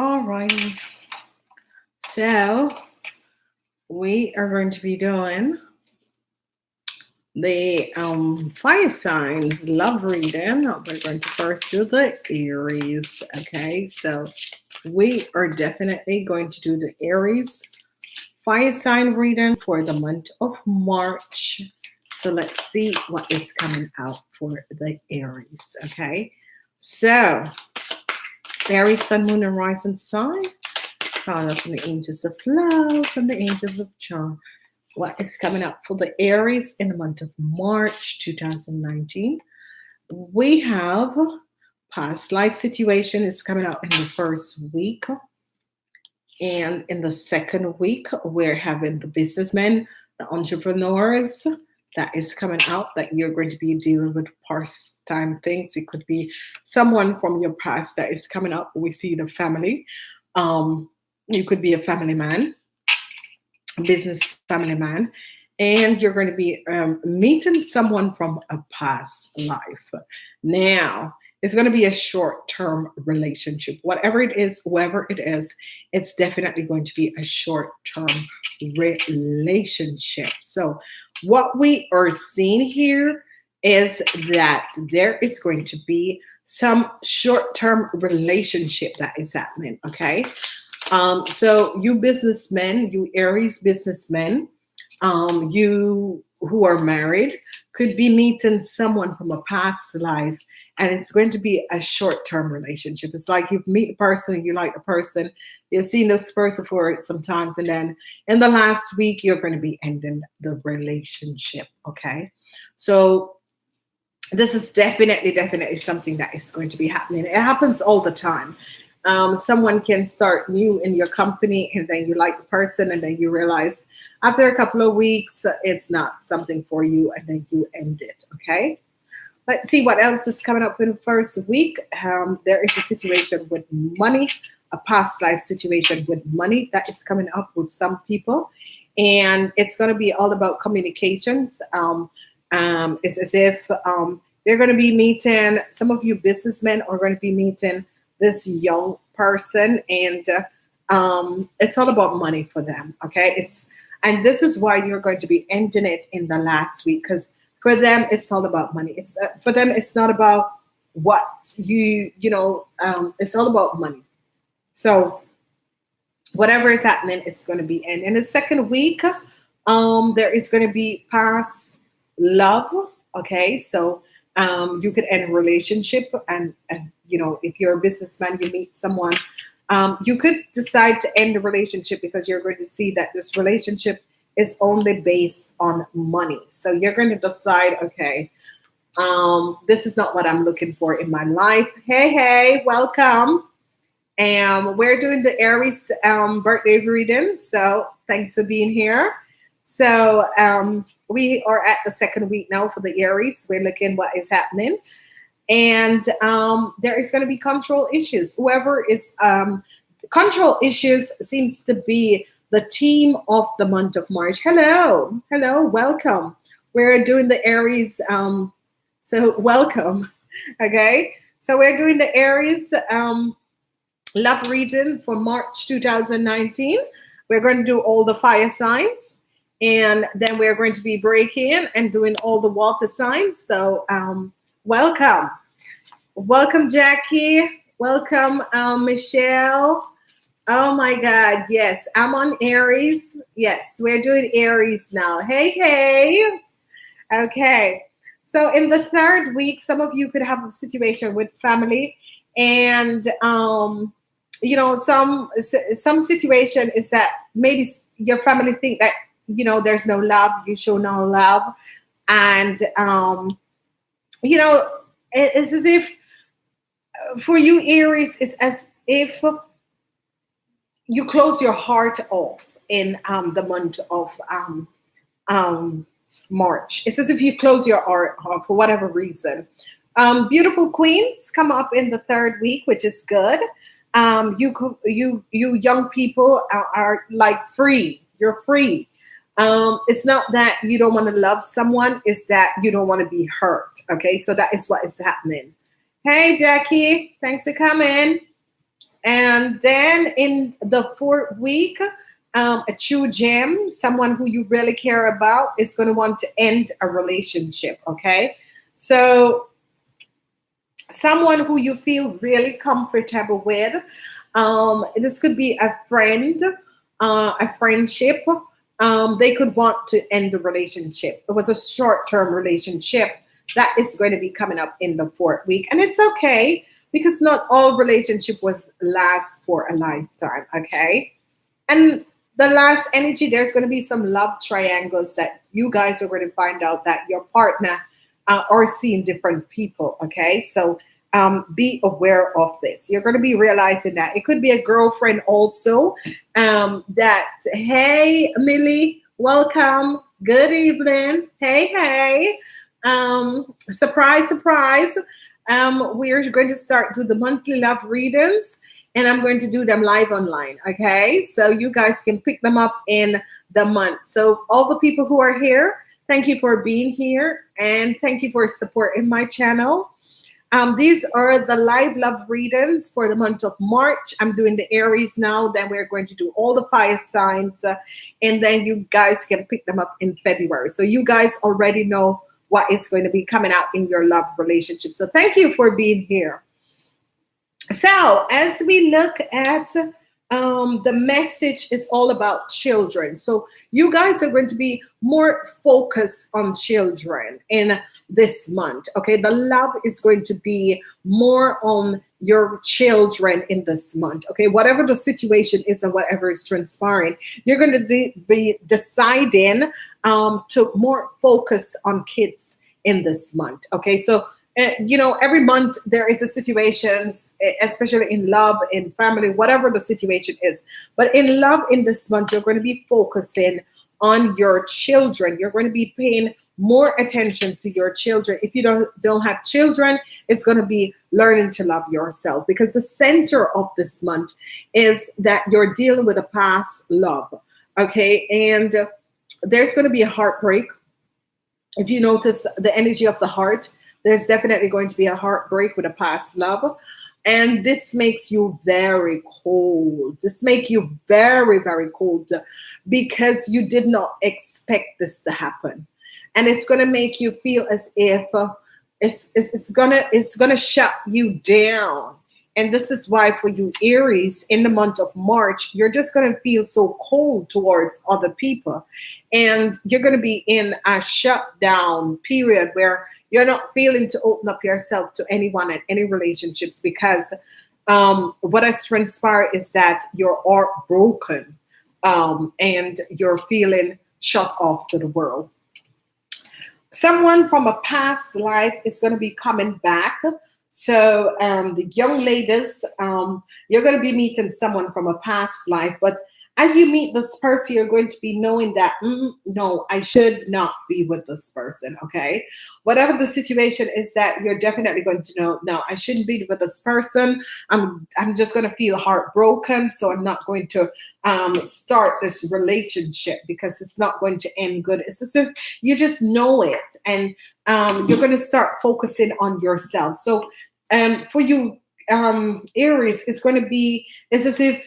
All righty. So we are going to be doing the um, fire signs love reading. We're going to first do the Aries. Okay, so we are definitely going to do the Aries fire sign reading for the month of March. So let's see what is coming out for the Aries. Okay, so Aries, Sun, Moon, and Rising sign. Call from the angels of love, from the angels of charm what is coming up for the Aries in the month of March 2019. We have past life situation is coming out in the first week. And in the second week, we're having the businessmen, the entrepreneurs that is coming out that you're going to be dealing with past-time things. It could be someone from your past that is coming up. We see the family. Um, you could be a family man business family man, and you're going to be um, meeting someone from a past life. Now, it's going to be a short-term relationship. Whatever it is, whoever it is, it's definitely going to be a short-term relationship. So what we are seeing here is that there is going to be some short-term relationship that is happening, okay? Um, so you businessmen, you Aries businessmen, um, you who are married could be meeting someone from a past life and it's going to be a short-term relationship. It's like you meet a person, you like a person, you've seen this person for sometimes, and then in the last week, you're going to be ending the relationship, okay? So this is definitely, definitely something that is going to be happening. It happens all the time um, someone can start new in your company and then you like the person and then you realize after a couple of weeks it's not something for you and then you end it okay let's see what else is coming up in the first week. Um, there is a situation with money a past life situation with money that is coming up with some people. And it's going to be all about communications. Um, um, it's as if um, they're going to be meeting some of you businessmen are going to be meeting this young person. And uh, um, it's all about money for them okay? It's and this is why you're going to be ending it in the last week because for them it's all about money. It's uh, for them it's not about what you you know um, it's all about money. So whatever is happening it's going to be in in the second week um there is going to be past love okay? So um you could end a relationship and, and you know, if you're a businessman, you meet someone, um, you could decide to end the relationship because you're going to see that this relationship is only based on money. So you're going to decide, okay, um, this is not what I'm looking for in my life. Hey, hey, welcome. And we're doing the Aries um, birthday reading. So thanks for being here. So um, we are at the second week now for the Aries. We're looking what is happening and um, there is going to be control issues. Whoever is um, control issues seems to be the team of the month of March. Hello, hello, welcome. We're doing the Aries, um, so welcome. Okay, so we're doing the Aries um, love reading for March 2019. We're going to do all the fire signs and then we're going to be breaking and doing all the water signs. So um, welcome. Welcome, Jackie. Welcome, um, Michelle. Oh my God, yes, I'm on Aries. Yes, we're doing Aries now. Hey, hey. Okay, so in the third week, some of you could have a situation with family and, um, you know, some some situation is that maybe your family think that, you know, there's no love, you show no love. And, um, you know, it's as if for you Aries is as if you close your heart off in um, the month of um, um, March. It's as if you close your heart off for whatever reason. Um, beautiful queens come up in the third week, which is good. Um, you you you young people are, are like free. You're free. Um, it's not that you don't want to love someone, it's that you don't want to be hurt. Okay, so that is what is happening. Hey, Jackie. Thanks for coming. And then in the fourth week, um, a true gem, someone who you really care about, is going to want to end a relationship. Okay, so someone who you feel really comfortable with. Um, this could be a friend, uh, a friendship. Um, they could want to end the relationship. It was a short-term relationship that is going to be coming up in the fourth week, and it's okay because not all relationship was last for a lifetime. Okay, and the last energy, there's going to be some love triangles that you guys are going to find out that your partner uh, are seeing different people. Okay, so um, be aware of this. You're going to be realizing that it could be a girlfriend also. Um, that hey, Millie, welcome. Good evening. Hey, hey. Um, surprise, surprise. Um, we're going to start do the monthly love readings and I'm going to do them live online. Okay, so you guys can pick them up in the month. So all the people who are here, thank you for being here and thank you for supporting my channel. Um, these are the live love readings for the month of March. I'm doing the Aries now. Then we're going to do all the fire signs, uh, and then you guys can pick them up in February. So you guys already know what is going to be coming out in your love relationship. So thank you for being here. So as we look at um, the message is all about children. So you guys are going to be more focused on children in this month. Okay, the love is going to be more on your children in this month. Okay, whatever the situation is and whatever is transpiring, you're going to de be deciding um, to more focus on kids in this month. Okay, so uh, you know, every month there is a situation, especially in love, in family, whatever the situation is. But in love in this month, you're going to be focusing on your children. You're going to be paying more attention to your children. If you don't, don't have children, it's going to be learning to love yourself because the center of this month is that you're dealing with a past love. Okay. And there's going to be a heartbreak. If you notice the energy of the heart, there's definitely going to be a heartbreak with a past love. And this makes you very cold. This makes you very, very cold because you did not expect this to happen. And it's going to make you feel as if uh, it's, it's, it's gonna it's gonna shut you down. And this is why for you Aries in the month of March, you're just going to feel so cold towards other people. And you're going to be in a shutdown period where you're not feeling to open up yourself to anyone and any relationships because um, what has transpired is that you're broken um, and you're feeling shut off to the world. Someone from a past life is going to be coming back. So um, the young ladies, um, you're going to be meeting someone from a past life, but as you meet this person, you're going to be knowing that, mm, no, I should not be with this person, okay? Whatever the situation is that you're definitely going to know, no, I shouldn't be with this person. I'm, I'm just going to feel heartbroken, so I'm not going to um, start this relationship because it's not going to end good. It's as if you just know it and um, you're going to start focusing on yourself. So um, for you, um, Aries, it's going to be, it's as if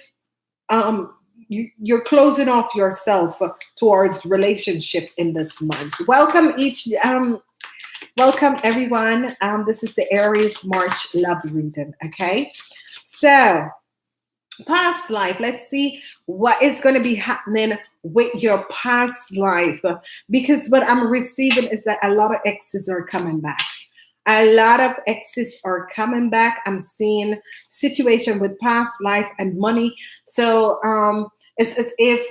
um, you, are closing off yourself towards relationship in this month. Welcome each, um, welcome everyone. Um, this is the Aries March love reading. Okay, so past life. Let's see what is going to be happening with your past life because what I'm receiving is that a lot of exes are coming back a lot of exes are coming back i'm seeing situation with past life and money so um it's as if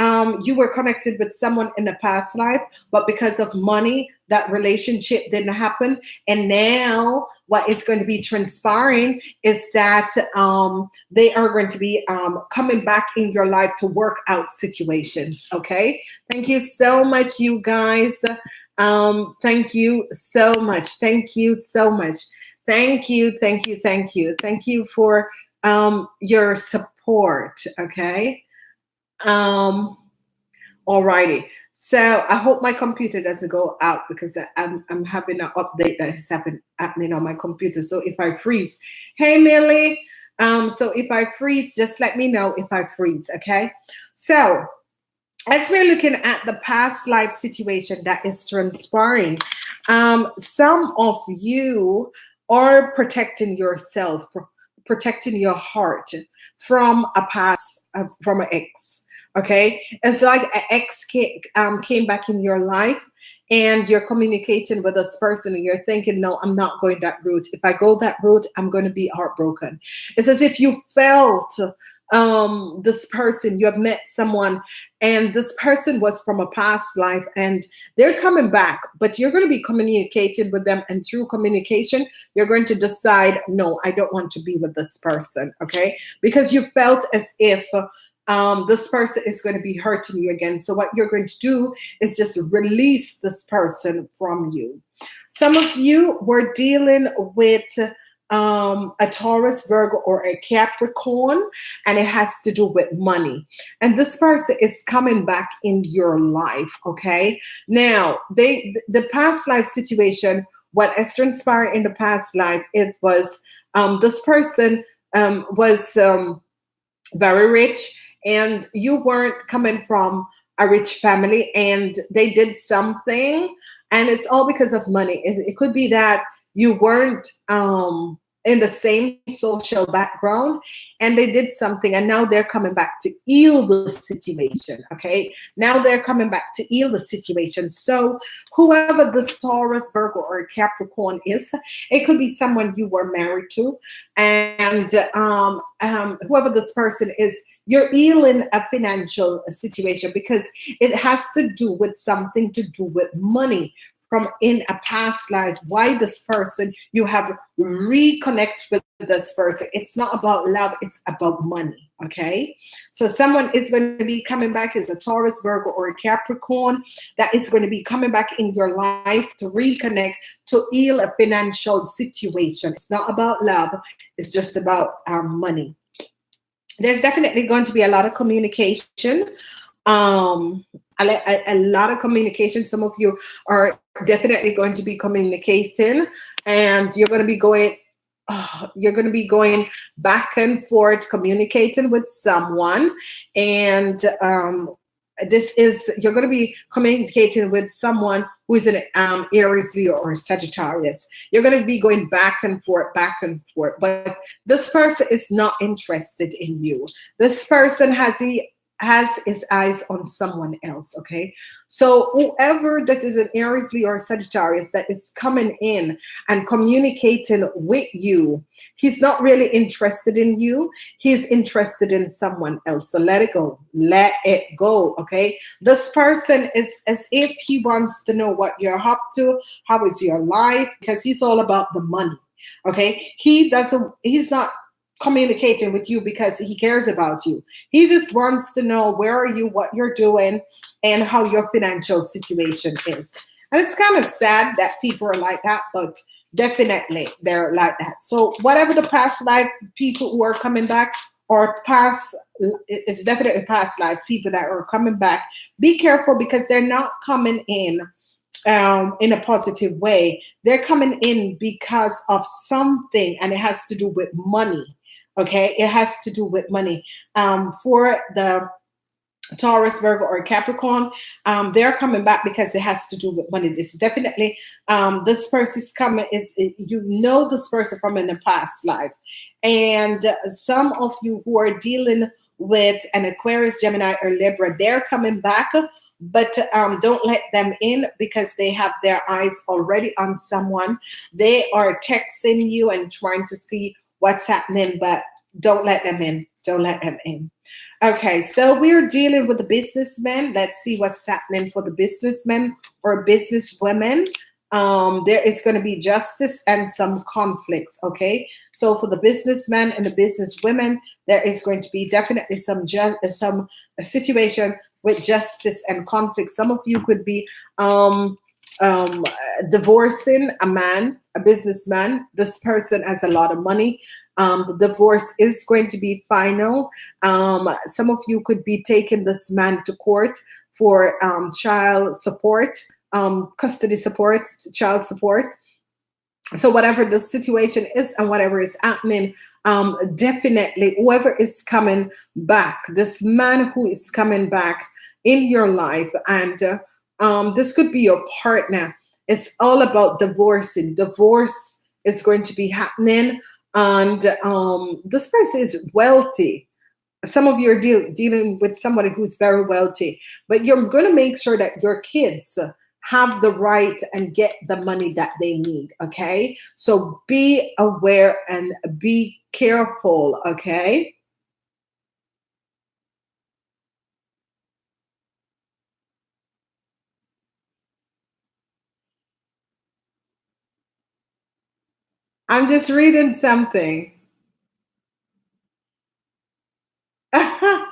um, you were connected with someone in the past life, but because of money, that relationship didn't happen. And now what is going to be transpiring is that um, they are going to be um, coming back in your life to work out situations. Okay. Thank you so much, you guys. Um, thank you so much. Thank you so much. Thank you. Thank you. Thank you. Thank you for um, your support. Okay. Um, alrighty. So I hope my computer doesn't go out because I'm, I'm having an update that is happen, happening on my computer. So if I freeze, hey Millie, Um, so if I freeze, just let me know if I freeze, okay? So as we're looking at the past life situation that is transpiring, um, some of you are protecting yourself, protecting your heart from a past, uh, from an ex. Okay, it's like an ex came, um, came back in your life and you're communicating with this person and you're thinking, no, I'm not going that route. If I go that route, I'm going to be heartbroken. It's as if you felt um, this person, you have met someone, and this person was from a past life, and they're coming back, but you're going to be communicating with them, and through communication, you're going to decide, no, I don't want to be with this person, okay? Because you felt as if um, this person is going to be hurting you again. So what you're going to do is just release this person from you. Some of you were dealing with um, a Taurus, Virgo, or a Capricorn, and it has to do with money. And this person is coming back in your life, okay? Now, they the past life situation, what has transpired in the past life, it was um, this person um, was um, very rich, and you weren't coming from a rich family, and they did something, and it's all because of money. It, it could be that you weren't um, in the same social background and they did something and now they're coming back to heal the situation okay? Now they're coming back to heal the situation. So whoever the taurus virgo or capricorn is it could be someone you were married to and um, um, whoever this person is you're healing a financial situation because it has to do with something to do with money from in a past life why this person you have reconnect with this person. It's not about love it's about money okay? So someone is going to be coming back as a taurus virgo or a capricorn that is going to be coming back in your life to reconnect to heal a financial situation. It's not about love it's just about um, money. There's definitely going to be a lot of communication um a, a, a, lot of communication some of you are definitely going to be communicating and you're going to be going oh, you're going to be going back and forth communicating with someone and um this is you're going to be communicating with someone who is an um, Aries, Leo, or Sagittarius. You're going to be going back and forth, back and forth. But this person is not interested in you. This person has the has his eyes on someone else, okay? So whoever that is an Aries, Leo, or Sagittarius that is coming in and communicating with you, he's not really interested in you. He's interested in someone else. So let it go. Let it go, okay? This person is as if he wants to know what you're up to, how is your life, because he's all about the money, okay? He doesn't, he's not communicating with you because he cares about you. He just wants to know where are you, what you're doing, and how your financial situation is. And it's kind of sad that people are like that, but definitely they're like that. So whatever the past life people who are coming back or past, it's definitely past life people that are coming back, be careful because they're not coming in um, in a positive way. They're coming in because of something and it has to do with money Okay, it has to do with money. Um, for the Taurus, Virgo, or Capricorn, um, they're coming back because it has to do with money. This is definitely um, this person's coming is you know this person from in the past life, and some of you who are dealing with an Aquarius, Gemini, or Libra, they're coming back. But um, don't let them in because they have their eyes already on someone. They are texting you and trying to see what's happening, but don't let them in. Don't let them in. Okay, so we're dealing with the businessmen. Let's see what's happening for the businessmen or businesswomen. Um, there is going to be justice and some conflicts. Okay, so for the businessmen and the businesswomen, there is going to be definitely some some situation with justice and conflict. Some of you could be um, um, divorcing a man, a businessman. This person has a lot of money. Um, the divorce is going to be final. Um, some of you could be taking this man to court for um, child support, um, custody support, child support. So whatever the situation is and whatever is happening, um, definitely whoever is coming back, this man who is coming back in your life, and uh, um, this could be your partner. It's all about divorcing. Divorce is going to be happening, and um, this person is wealthy. Some of you are deal, dealing with somebody who's very wealthy, but you're going to make sure that your kids have the right and get the money that they need. Okay, so be aware and be careful. Okay. I'm just reading something. yeah,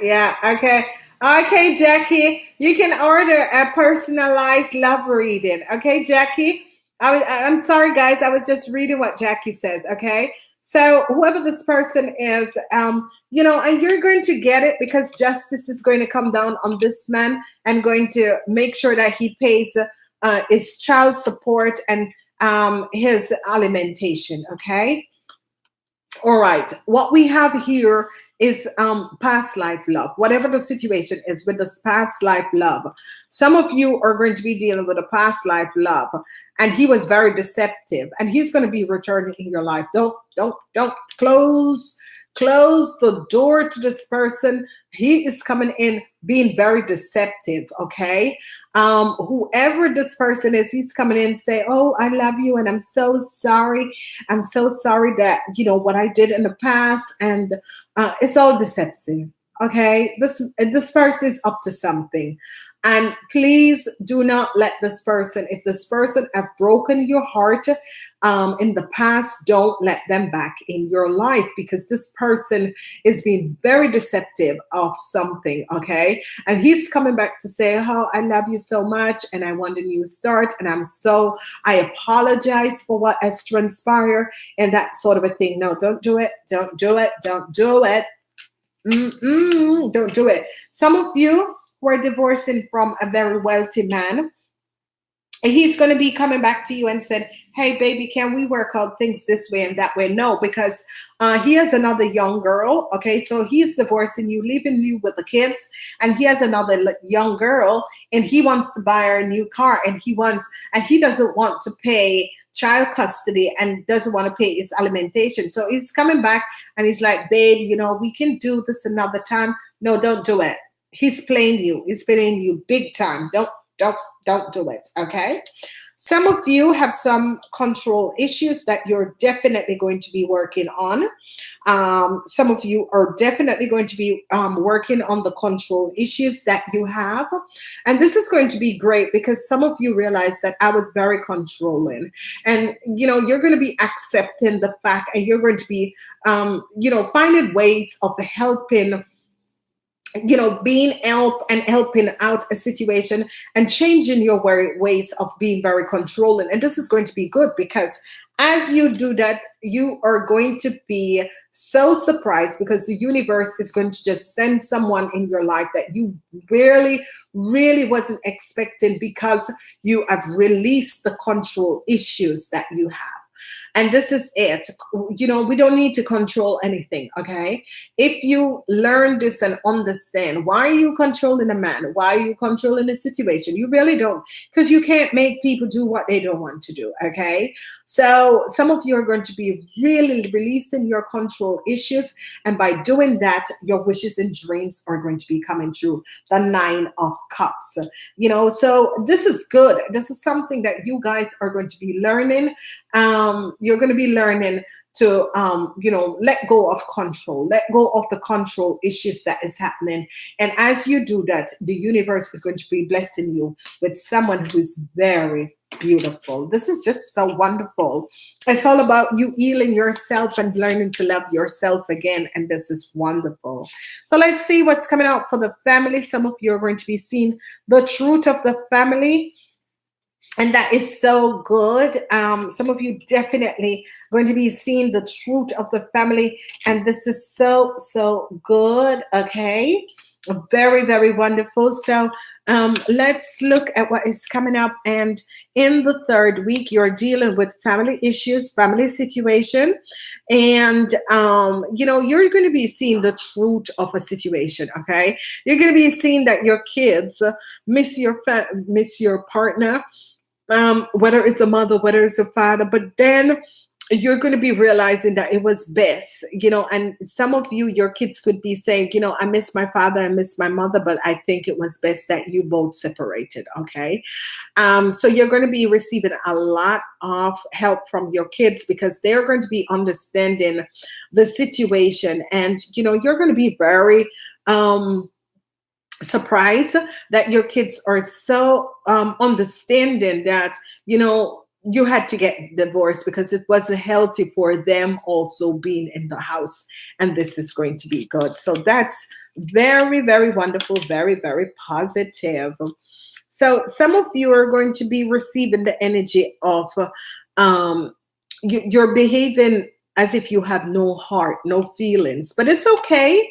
yeah, okay. Okay, Jackie, you can order a personalized love reading. Okay, Jackie. I was I'm sorry guys, I was just reading what Jackie says, okay? So whoever this person is, um, you know, and you're going to get it because justice is going to come down on this man and going to make sure that he pays uh, his child support and um, his alimentation, okay? All right, what we have here is um, past life love, whatever the situation is with this past life love. Some of you are going to be dealing with a past life love, and he was very deceptive, and he's going to be returning in your life. Don't, don't, don't close close the door to this person. He is coming in being very deceptive okay? Um whoever this person is he's coming in say oh i love you and i'm so sorry. I'm so sorry that you know what i did in the past and uh, it's all deceptive okay? This this person is up to something and please do not let this person, if this person have broken your heart um, in the past, don't let them back in your life because this person is being very deceptive of something, okay? And he's coming back to say, oh, I love you so much and I want a new start and I'm so, I apologize for what has transpired and that sort of a thing. No, don't do it. Don't do it. Don't do it. Mm -mm, don't do it. Some of you were divorcing from a very wealthy man. He's going to be coming back to you and said hey baby can we work out things this way and that way? No because uh, he has another young girl okay? So he's divorcing you leaving you with the kids and he has another young girl and he wants to buy her a new car and he wants and he doesn't want to pay child custody and doesn't want to pay his alimentation. So he's coming back and he's like babe you know we can do this another time. No don't do it he's playing you he's playing you big time don't don't don't do it okay some of you have some control issues that you're definitely going to be working on. Um, some of you are definitely going to be um, working on the control issues that you have. And this is going to be great because some of you realize that I was very controlling. And, you know, you're going to be accepting the fact and you're going to be, um, you know, finding ways of helping you know, being help and helping out a situation and changing your ways of being very controlling. And this is going to be good because as you do that, you are going to be so surprised because the universe is going to just send someone in your life that you really, really wasn't expecting because you have released the control issues that you have. And this is it. You know, we don't need to control anything, okay? If you learn this and understand, why are you controlling a man? Why are you controlling a situation? You really don't, because you can't make people do what they don't want to do, okay? So some of you are going to be really releasing your control issues. And by doing that, your wishes and dreams are going to be coming true. The nine of cups, you know, so this is good. This is something that you guys are going to be learning um, you're going to be learning to um, you know let go of control. Let go of the control issues that is happening. And as you do that the universe is going to be blessing you with someone who is very beautiful. This is just so wonderful. It's all about you healing yourself and learning to love yourself again and this is wonderful. So let's see what's coming out for the family. Some of you are going to be seeing the truth of the family and that is so good. Um, some of you definitely going to be seeing the truth of the family, and this is so so good. Okay, very very wonderful. So um, let's look at what is coming up. And in the third week you're dealing with family issues family situation. And um, you know you're going to be seeing the truth of a situation okay? You're going to be seeing that your kids miss your miss your partner um, whether it's a mother whether it's a father but then you're going to be realizing that it was best, you know, and some of you, your kids could be saying, you know, I miss my father, I miss my mother, but I think it was best that you both separated. Okay. Um, so you're going to be receiving a lot of help from your kids because they're going to be understanding the situation and, you know, you're going to be very, um, surprised that your kids are so um, understanding that you know you had to get divorced because it wasn't healthy for them also being in the house and this is going to be good. So that's very very wonderful very very positive. So some of you are going to be receiving the energy of um you, you're behaving as if you have no heart no feelings but it's okay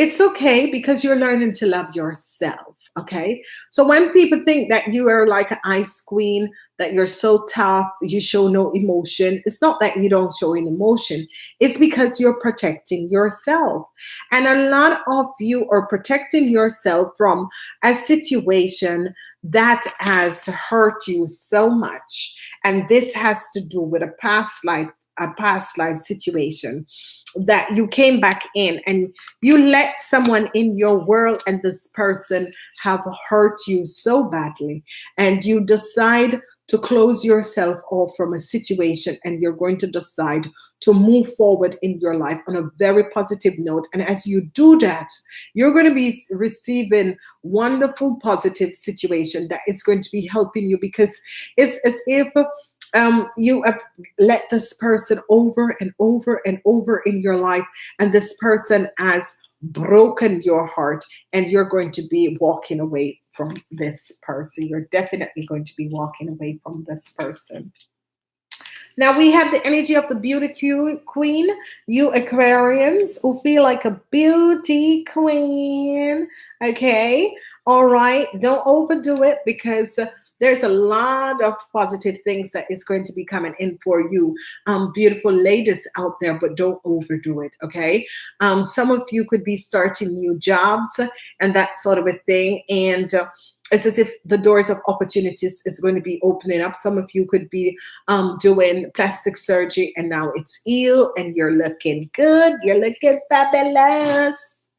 it's okay because you're learning to love yourself okay? So when people think that you are like an ice queen that you're so tough you show no emotion it's not that you don't show an emotion. It's because you're protecting yourself. And a lot of you are protecting yourself from a situation that has hurt you so much. And this has to do with a past life a past life situation that you came back in and you let someone in your world and this person have hurt you so badly. And you decide to close yourself off from a situation and you're going to decide to move forward in your life on a very positive note. And as you do that you're going to be receiving wonderful positive situation that is going to be helping you because it's as if um, you have let this person over and over and over in your life, and this person has broken your heart, and you're going to be walking away from this person. You're definitely going to be walking away from this person. Now we have the energy of the beauty queen, you Aquarians who feel like a beauty queen. Okay. All right. Don't overdo it because there's a lot of positive things that is going to be coming in for you um, beautiful ladies out there but don't overdo it okay um, some of you could be starting new jobs and that sort of a thing and uh, it's as if the doors of opportunities is going to be opening up. Some of you could be um, doing plastic surgery and now it's ill and you're looking good. You're looking fabulous.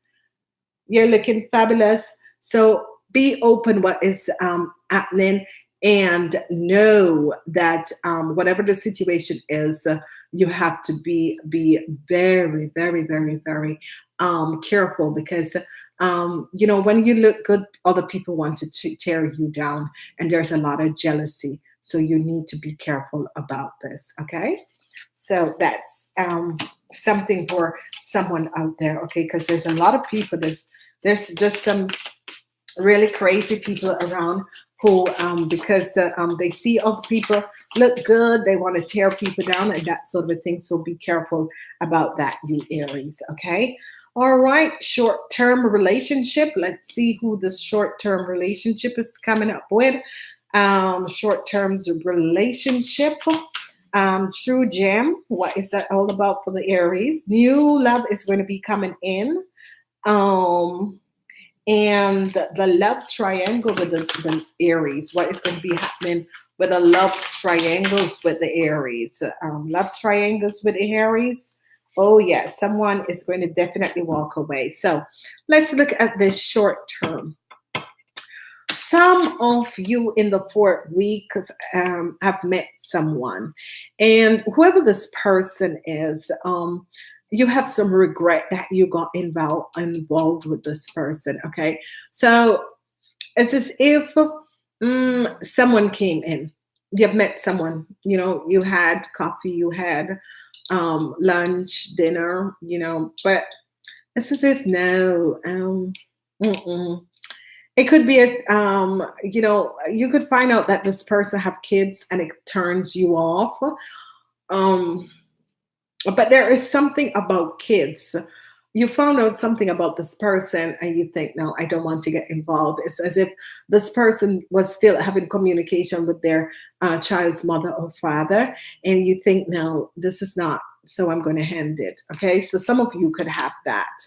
You're looking fabulous. So be open what is um, happening and know that um, whatever the situation is, uh, you have to be be very, very, very, very um, careful because um, you know when you look good, other people want to tear you down, and there's a lot of jealousy. So you need to be careful about this. Okay, so that's um, something for someone out there. Okay, because there's a lot of people. There's there's just some really crazy people around who, um, because uh, um, they see other people look good, they want to tear people down and that sort of thing. So be careful about that, you Aries, okay? All right, short-term relationship. Let's see who this short-term relationship is coming up with. Um, short-term relationship. Um, true gem. What is that all about for the Aries? New love is going to be coming in. Um, and the love triangle with the, the Aries. What is going to be happening with the love triangles with the Aries? Um, love triangles with the Aries. Oh, yeah, someone is going to definitely walk away. So let's look at this short term. Some of you in the fourth week um, have met someone, and whoever this person is, um, you have some regret that you got involved involved with this person okay? So it's as if um, someone came in. You've met someone you know you had coffee you had um, lunch dinner you know but it's as if no um, mm -mm. it could be a um, you know you could find out that this person have kids and it turns you off. Um but there is something about kids. You found out something about this person and you think no i don't want to get involved. It's as if this person was still having communication with their uh, child's mother or father and you think no this is not so i'm going to hand it. Okay? So some of you could have that.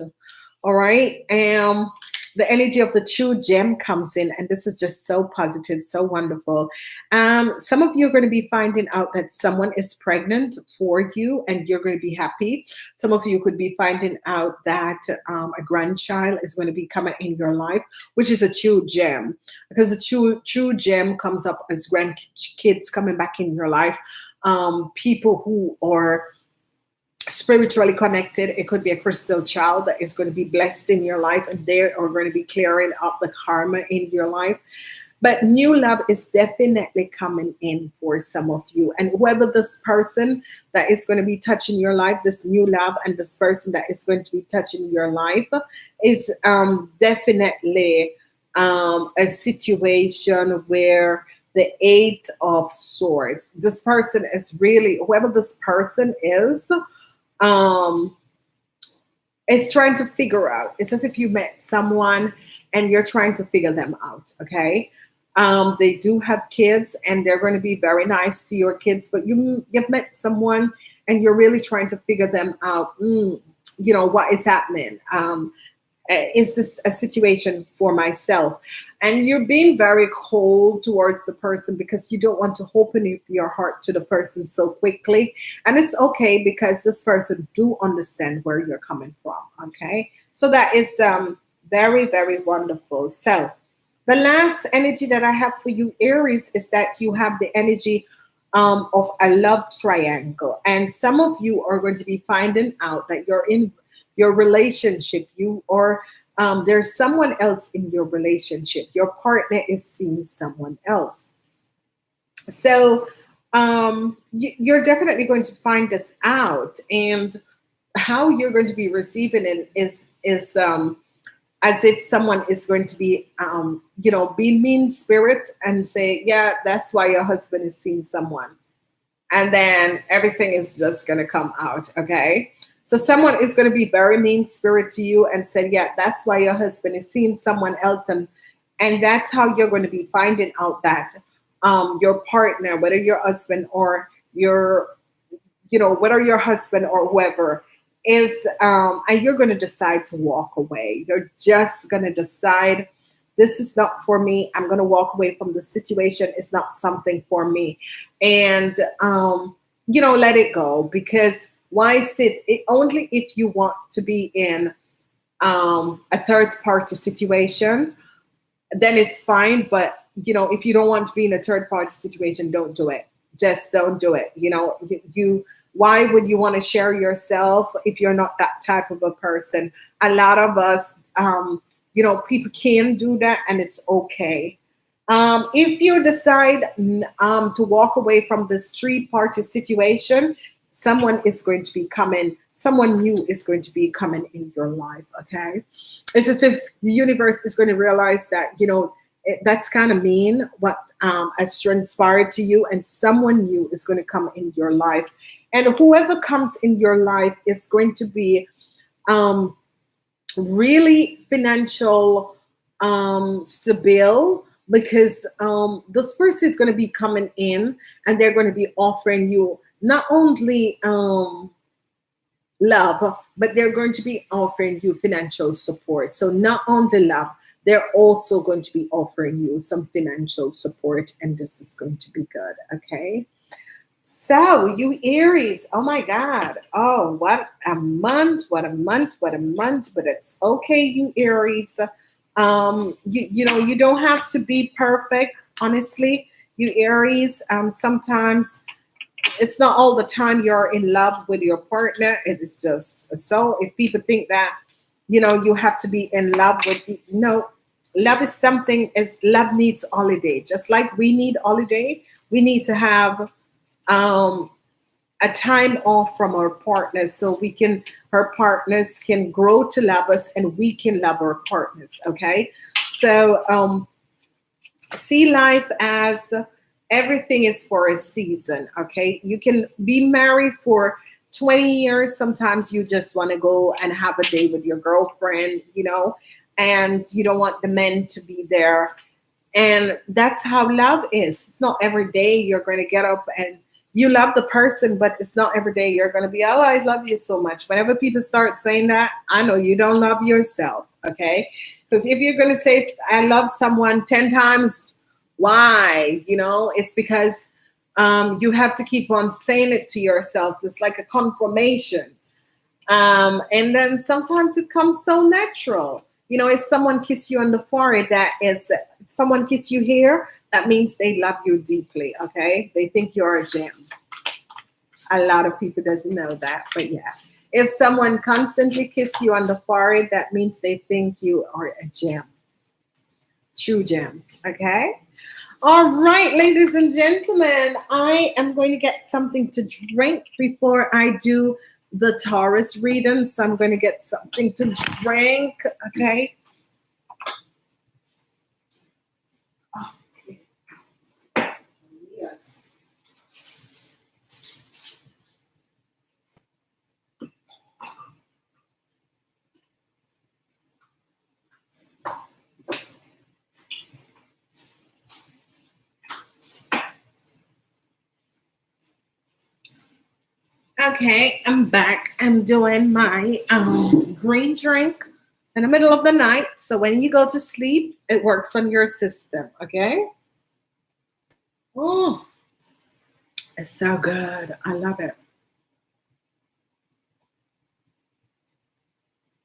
All right? Um the energy of the true gem comes in, and this is just so positive, so wonderful. Um, some of you are going to be finding out that someone is pregnant for you, and you're going to be happy. Some of you could be finding out that um, a grandchild is going to be coming in your life, which is a true gem, because a true true gem comes up as grandkids coming back in your life. Um, people who are spiritually connected. It could be a crystal child that is going to be blessed in your life and they are going to be clearing up the karma in your life. But new love is definitely coming in for some of you. And whoever this person that is going to be touching your life, this new love, and this person that is going to be touching your life is um, definitely um, a situation where the eight of swords this person is really whoever this person is um, it's trying to figure out. It's as if you met someone and you're trying to figure them out. Okay. Um, they do have kids and they're going to be very nice to your kids, but you you've met someone and you're really trying to figure them out. Mm, you know what is happening. Um, uh, is this a situation for myself? And you're being very cold towards the person because you don't want to open your heart to the person so quickly. And it's okay because this person do understand where you're coming from. Okay. So that is um, very, very wonderful. So the last energy that I have for you, Aries, is that you have the energy um, of a love triangle. And some of you are going to be finding out that you're in your relationship, you or um, there's someone else in your relationship. Your partner is seeing someone else. So um, you, are definitely going to find this out, and how you're going to be receiving it is is um, as if someone is going to be, um, you know, be mean spirit and say, yeah, that's why your husband is seeing someone, and then everything is just going to come out. Okay. So someone is going to be very mean spirit to you and say, yeah, that's why your husband is seeing someone else. And, and that's how you're going to be finding out that um, your partner, whether your husband or your, you know, whether your husband or whoever is, um, and you're going to decide to walk away. You're just going to decide this is not for me. I'm going to walk away from the situation. It's not something for me. And, um, you know, let it go because why sit it, only if you want to be in um, a third party situation then it's fine but you know if you don't want to be in a third party situation don't do it. Just don't do it you know you, why would you want to share yourself if you're not that type of a person? A lot of us um, you know people can do that and it's okay. Um, if you decide um, to walk away from this three party situation someone is going to be coming someone new is going to be coming in your life okay? It's as if the universe is going to realize that you know it, that's kind of mean what um, has transpired to you and someone new is going to come in your life. And whoever comes in your life is going to be um, really financial um, stable because um, this person is going to be coming in and they're going to be offering you not only um, love, but they're going to be offering you financial support. So not only love, they're also going to be offering you some financial support, and this is going to be good. Okay. So, you Aries, oh my God. Oh, what a month, what a month, what a month, but it's okay, you Aries. Um, you, you know, you don't have to be perfect, honestly, you Aries. Um, sometimes it's not all the time you're in love with your partner. It is just so. If people think that, you know, you have to be in love with, no, love is something. Is love needs holiday, just like we need holiday. We need to have um, a time off from our partners so we can, our partners can grow to love us and we can love our partners. Okay, so um, see life as everything is for a season okay you can be married for 20 years, sometimes you just want to go and have a day with your girlfriend, you know, and you don't want the men to be there. And that's how love is. It's not every day you're going to get up and you love the person, but it's not every day you're going to be, oh, I love you so much. Whenever people start saying that, I know you don't love yourself. Okay. Because if you're going to say, I love someone 10 times, why? You know, it's because um, you have to keep on saying it to yourself. It's like a confirmation. Um, and then sometimes it comes so natural. You know, if someone kiss you on the forehead, that is, someone kiss you here, that means they love you deeply, okay? They think you're a gem. A lot of people doesn't know that, but yeah. If someone constantly kiss you on the forehead, that means they think you are a gem. True gem, okay? All right, ladies and gentlemen, I am going to get something to drink before I do the Taurus reading. So I'm going to get something to drink, okay? Okay, I'm back. I'm doing my um, green drink in the middle of the night. So when you go to sleep, it works on your system. Okay. Oh, it's so good. I love it.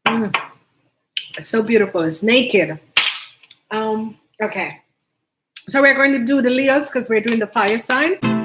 Mm. It's so beautiful. It's naked. Um, okay. So we're going to do the Leos because we're doing the fire sign.